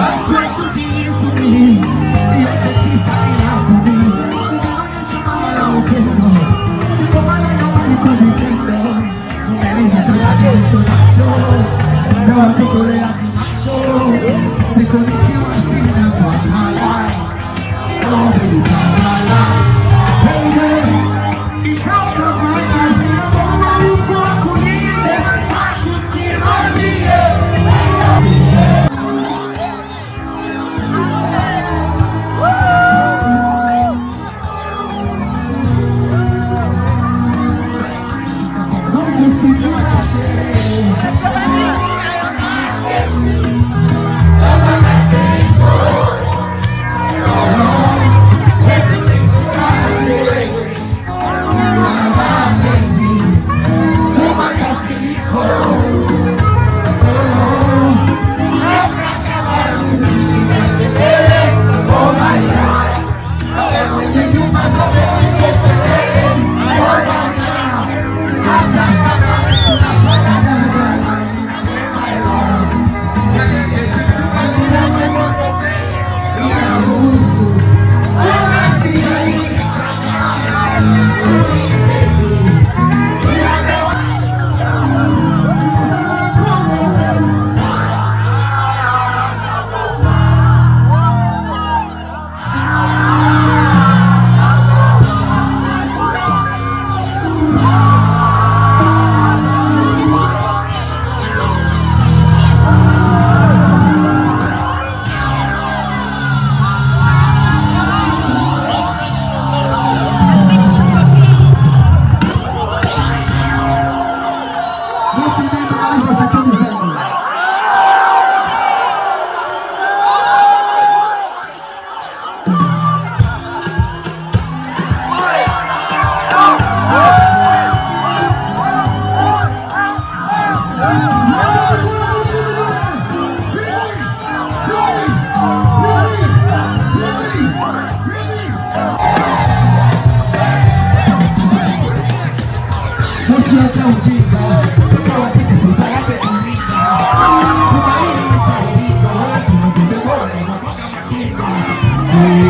I swear she'll be 我再读一。Amen.